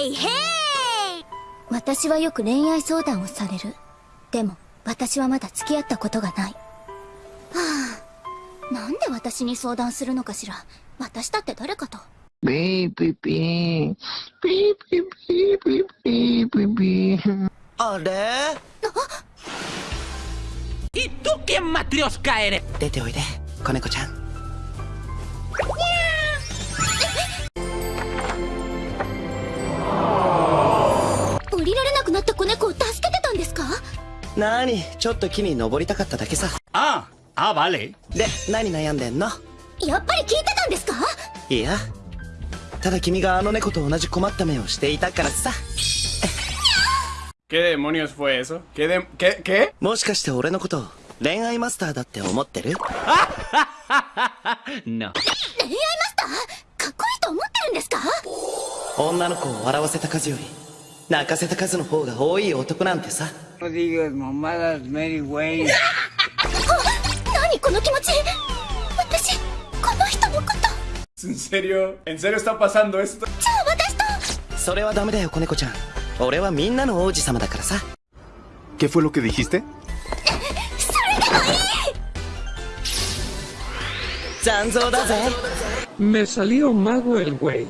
へいへい私はよく恋愛相談をされる。でも私はまだ付き合ったことがない。はあ。なんで私に相談するのかしら。私だって誰かと。Pi, pi, pi. Pi, pi, pi, pi, pi, pi, pi. あれ？¿Y tú quién matrioska eres? 出ておいで子猫ちゃんなーにちょっと木に登りたかっただけさ Ah, ah, vale. で何悩んでんの？やっぱり聞いてたんですか？いやただ君があの猫と同じ困った目をしていたからさ ¿Qué demonios fue eso? ¿Qué de... ¿Qué? ¿Qué? もしかして俺のこと恋愛マスターだって思ってる？No. 恋愛マスター？かっこいいと思ってるんですか？女の子を笑わせた数より泣かせた数の方が多い男なんてさ No digas mamadas, Mary Wayne. 何この気持ち私この人のこと ¿En serio? ¿En serio está pasando esto? じゃあ私とそれはダメだよ子猫ちゃん俺はみんなの王子様だからさ ¿Qué fue lo que dijiste? それでもいい残像だぜ Me salió mago el güey.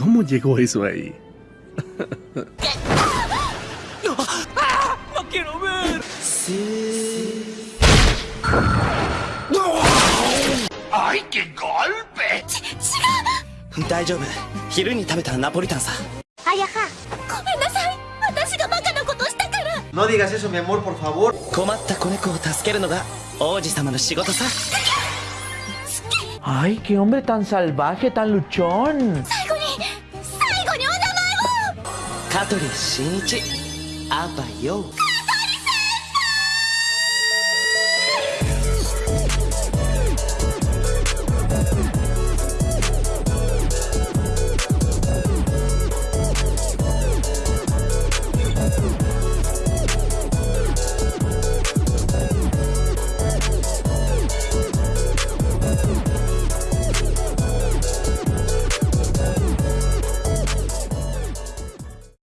¿Cómo llegó eso ahí? ¡No! ¡No quiero ver! Sí. ¡No! ¡Ay, qué golpe! No! No digas eso, mi amor, por favor. No no ¡Ay, qué hombre tan salvaje, tan luchón! 香取慎一あばよ香